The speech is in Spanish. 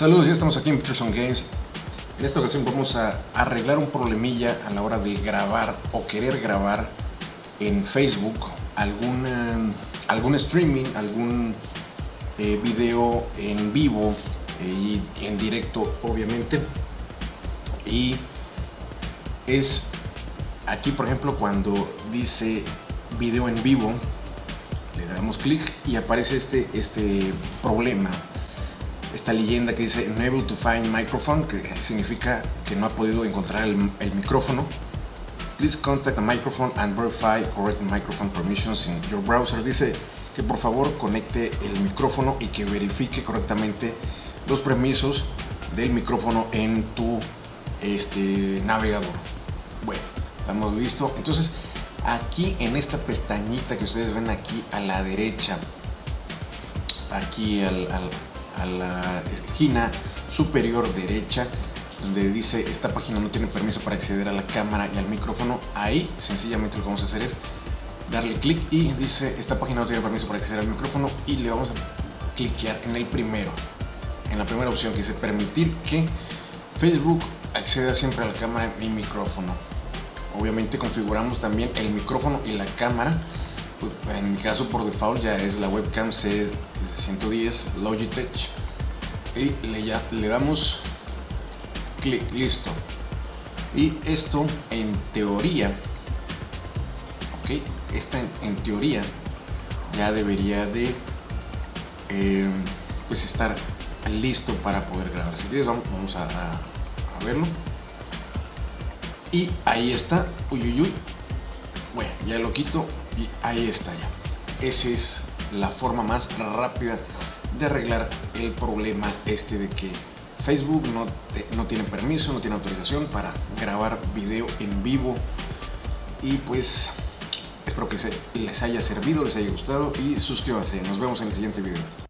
Saludos, ya estamos aquí en Peterson Games. En esta ocasión vamos a arreglar un problemilla a la hora de grabar o querer grabar en Facebook algún, algún streaming, algún eh, video en vivo eh, y en directo obviamente. Y es aquí por ejemplo cuando dice video en vivo, le damos clic y aparece este, este problema esta leyenda que dice Unable to find microphone, que significa que no ha podido encontrar el, micrófono. Please contact the microphone and verify correct microphone permissions in your browser. Dice que por favor conecte el micrófono y que verifique correctamente los permisos del micrófono en tu este, navegador. Bueno, estamos listos. Entonces, aquí en esta pestañita que ustedes ven aquí a la derecha, aquí al a la esquina superior derecha donde dice esta página no tiene permiso para acceder a la cámara y al micrófono ahí sencillamente lo que vamos a hacer es darle clic y dice esta página no tiene permiso para acceder al micrófono y le vamos a cliquear en el primero en la primera opción que dice permitir que Facebook acceda siempre a la cámara y micrófono obviamente configuramos también el micrófono y la cámara en mi caso por default ya es la webcam C110 Logitech. Y le, ya, le damos clic, listo. Y esto en teoría ok, esta en, teoría ya debería de eh, pues estar listo para poder grabar. Si quieres vamos, a, a, verlo. Y ahí está. Uy uy uy ya lo quito y ahí está ya. Esa es la forma más rápida de arreglar el problema este de que Facebook no, no tiene permiso, no tiene autorización para grabar video en vivo. Y pues espero que les haya servido, les haya gustado y suscríbanse, nos vemos en el siguiente video